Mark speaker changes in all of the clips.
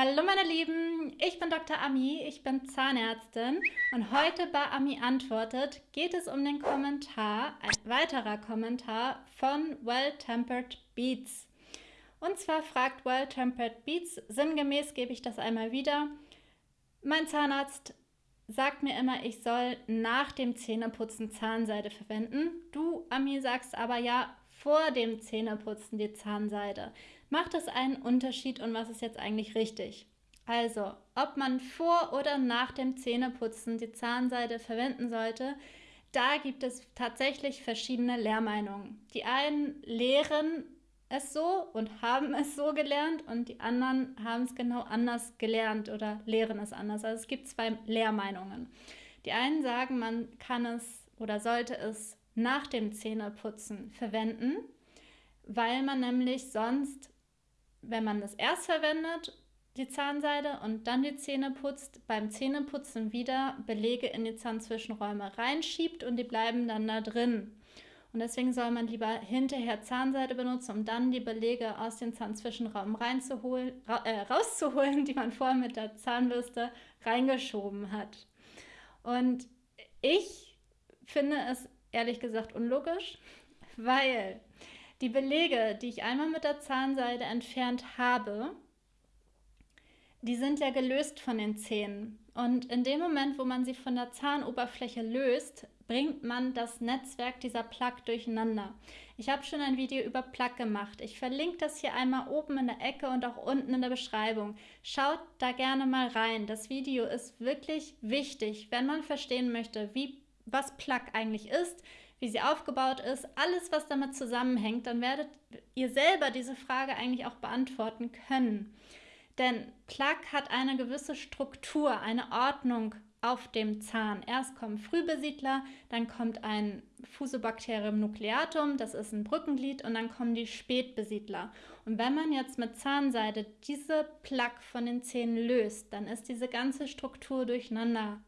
Speaker 1: Hallo meine Lieben, ich bin Dr. Ami, ich bin Zahnärztin und heute bei Ami antwortet geht es um den Kommentar, ein weiterer Kommentar von Well Tempered Beats. Und zwar fragt Well Tempered Beats, sinngemäß gebe ich das einmal wieder, mein Zahnarzt sagt mir immer, ich soll nach dem Zähneputzen Zahnseide verwenden. Du, Ami, sagst aber ja, vor dem Zähneputzen die Zahnseide. Macht es einen Unterschied und was ist jetzt eigentlich richtig? Also, ob man vor oder nach dem Zähneputzen die Zahnseide verwenden sollte, da gibt es tatsächlich verschiedene Lehrmeinungen. Die einen lehren es so und haben es so gelernt und die anderen haben es genau anders gelernt oder lehren es anders. Also es gibt zwei Lehrmeinungen. Die einen sagen, man kann es oder sollte es nach dem Zähneputzen verwenden, weil man nämlich sonst, wenn man das erst verwendet, die Zahnseide und dann die Zähne putzt, beim Zähneputzen wieder Belege in die Zahnzwischenräume reinschiebt und die bleiben dann da drin. Und deswegen soll man lieber hinterher Zahnseide benutzen, um dann die Belege aus dem Zahnzwischenraum reinzuholen, ra äh, rauszuholen, die man vorher mit der Zahnbürste reingeschoben hat. Und ich finde es ehrlich gesagt unlogisch, weil die Belege, die ich einmal mit der Zahnseide entfernt habe, die sind ja gelöst von den Zähnen. Und in dem Moment, wo man sie von der Zahnoberfläche löst, bringt man das Netzwerk dieser Plaque durcheinander. Ich habe schon ein Video über Plaque gemacht. Ich verlinke das hier einmal oben in der Ecke und auch unten in der Beschreibung. Schaut da gerne mal rein. Das Video ist wirklich wichtig, wenn man verstehen möchte, wie was Plug eigentlich ist, wie sie aufgebaut ist, alles, was damit zusammenhängt, dann werdet ihr selber diese Frage eigentlich auch beantworten können. Denn Plug hat eine gewisse Struktur, eine Ordnung auf dem Zahn. Erst kommen Frühbesiedler, dann kommt ein Fusobacterium nucleatum, das ist ein Brückenglied, und dann kommen die Spätbesiedler. Und wenn man jetzt mit Zahnseide diese Plaque von den Zähnen löst, dann ist diese ganze Struktur durcheinander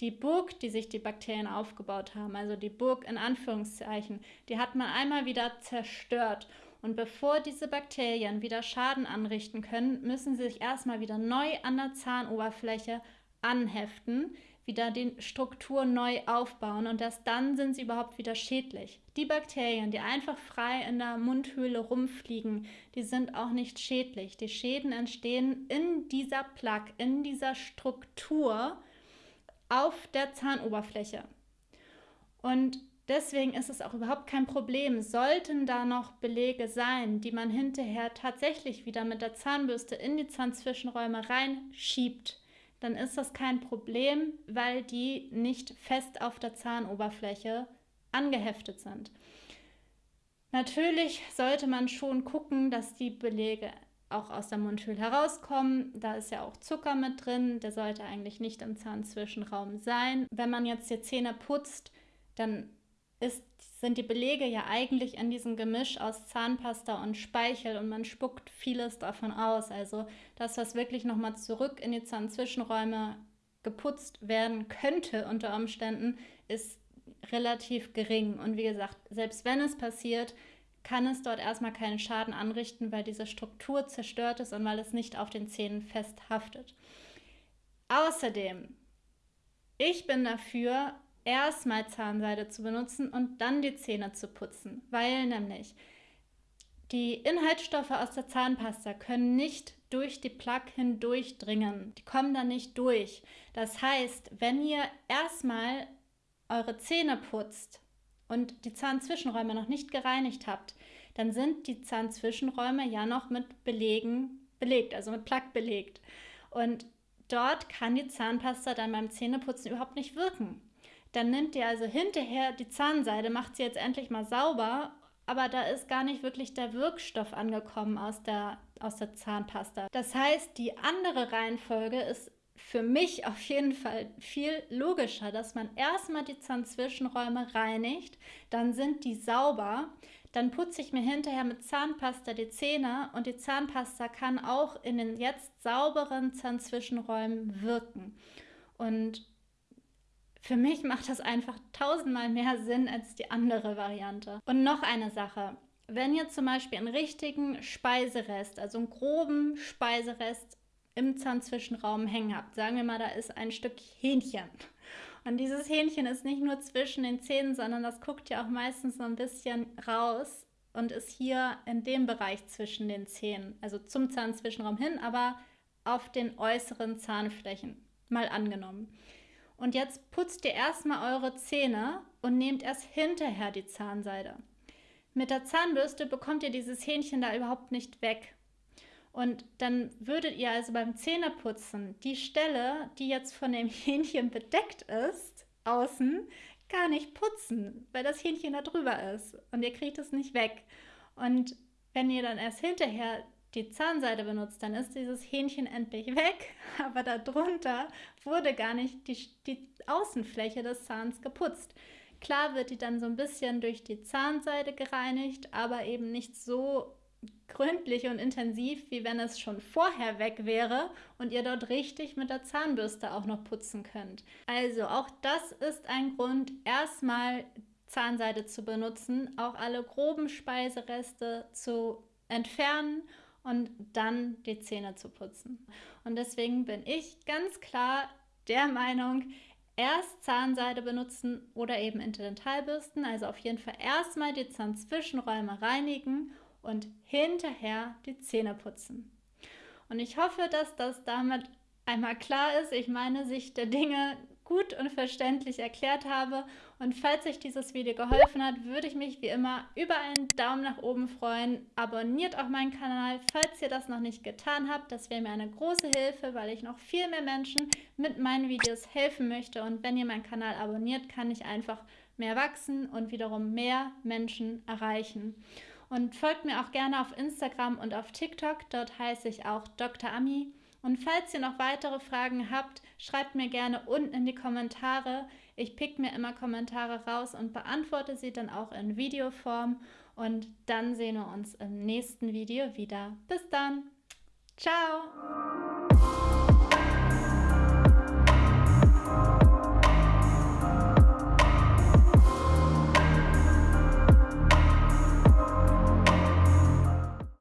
Speaker 1: die Burg, die sich die Bakterien aufgebaut haben, also die Burg in Anführungszeichen, die hat man einmal wieder zerstört. Und bevor diese Bakterien wieder Schaden anrichten können, müssen sie sich erstmal wieder neu an der Zahnoberfläche anheften, wieder die Struktur neu aufbauen und erst dann sind sie überhaupt wieder schädlich. Die Bakterien, die einfach frei in der Mundhöhle rumfliegen, die sind auch nicht schädlich. Die Schäden entstehen in dieser Plaque, in dieser Struktur, auf der Zahnoberfläche. Und deswegen ist es auch überhaupt kein Problem, sollten da noch Belege sein, die man hinterher tatsächlich wieder mit der Zahnbürste in die Zahnzwischenräume reinschiebt, dann ist das kein Problem, weil die nicht fest auf der Zahnoberfläche angeheftet sind. Natürlich sollte man schon gucken, dass die Belege auch aus der Mundhöhle herauskommen. Da ist ja auch Zucker mit drin, der sollte eigentlich nicht im Zahnzwischenraum sein. Wenn man jetzt die Zähne putzt, dann ist, sind die Belege ja eigentlich in diesem Gemisch aus Zahnpasta und Speichel und man spuckt vieles davon aus. Also das, was wirklich nochmal zurück in die Zahnzwischenräume geputzt werden könnte unter Umständen, ist relativ gering. Und wie gesagt, selbst wenn es passiert, kann es dort erstmal keinen Schaden anrichten, weil diese Struktur zerstört ist und weil es nicht auf den Zähnen festhaftet. Außerdem, ich bin dafür, erstmal Zahnseide zu benutzen und dann die Zähne zu putzen, weil nämlich die Inhaltsstoffe aus der Zahnpasta können nicht durch die Plaque hindurchdringen. Die kommen da nicht durch. Das heißt, wenn ihr erstmal eure Zähne putzt, und die Zahnzwischenräume noch nicht gereinigt habt, dann sind die Zahnzwischenräume ja noch mit Belegen belegt, also mit Plaque belegt. Und dort kann die Zahnpasta dann beim Zähneputzen überhaupt nicht wirken. Dann nimmt ihr also hinterher die Zahnseide, macht sie jetzt endlich mal sauber, aber da ist gar nicht wirklich der Wirkstoff angekommen aus der, aus der Zahnpasta. Das heißt, die andere Reihenfolge ist für mich auf jeden Fall viel logischer, dass man erstmal die Zahnzwischenräume reinigt, dann sind die sauber, dann putze ich mir hinterher mit Zahnpasta die Zähne und die Zahnpasta kann auch in den jetzt sauberen Zahnzwischenräumen wirken. Und für mich macht das einfach tausendmal mehr Sinn als die andere Variante. Und noch eine Sache. Wenn ihr zum Beispiel einen richtigen Speiserest, also einen groben Speiserest im Zahnzwischenraum hängen habt. Sagen wir mal, da ist ein Stück Hähnchen. Und dieses Hähnchen ist nicht nur zwischen den Zähnen, sondern das guckt ja auch meistens so ein bisschen raus und ist hier in dem Bereich zwischen den Zähnen, also zum Zahnzwischenraum hin, aber auf den äußeren Zahnflächen, mal angenommen. Und jetzt putzt ihr erstmal eure Zähne und nehmt erst hinterher die Zahnseide. Mit der Zahnbürste bekommt ihr dieses Hähnchen da überhaupt nicht weg. Und dann würdet ihr also beim Zähneputzen die Stelle, die jetzt von dem Hähnchen bedeckt ist, außen, gar nicht putzen, weil das Hähnchen da drüber ist und ihr kriegt es nicht weg. Und wenn ihr dann erst hinterher die Zahnseide benutzt, dann ist dieses Hähnchen endlich weg, aber darunter wurde gar nicht die, die Außenfläche des Zahns geputzt. Klar wird die dann so ein bisschen durch die Zahnseide gereinigt, aber eben nicht so gründlich und intensiv, wie wenn es schon vorher weg wäre und ihr dort richtig mit der Zahnbürste auch noch putzen könnt. Also auch das ist ein Grund, erstmal Zahnseide zu benutzen, auch alle groben Speisereste zu entfernen und dann die Zähne zu putzen. Und deswegen bin ich ganz klar der Meinung, erst Zahnseide benutzen oder eben Interdentalbürsten. Also auf jeden Fall erstmal die Zahnzwischenräume reinigen und hinterher die Zähne putzen. Und ich hoffe, dass das damit einmal klar ist. Ich meine Sicht der Dinge gut und verständlich erklärt habe. Und falls euch dieses Video geholfen hat, würde ich mich wie immer über einen Daumen nach oben freuen. Abonniert auch meinen Kanal, falls ihr das noch nicht getan habt. Das wäre mir eine große Hilfe, weil ich noch viel mehr Menschen mit meinen Videos helfen möchte. Und wenn ihr meinen Kanal abonniert, kann ich einfach mehr wachsen und wiederum mehr Menschen erreichen. Und folgt mir auch gerne auf Instagram und auf TikTok. Dort heiße ich auch Dr. Ami. Und falls ihr noch weitere Fragen habt, schreibt mir gerne unten in die Kommentare. Ich pick mir immer Kommentare raus und beantworte sie dann auch in Videoform. Und dann sehen wir uns im nächsten Video wieder. Bis dann. Ciao.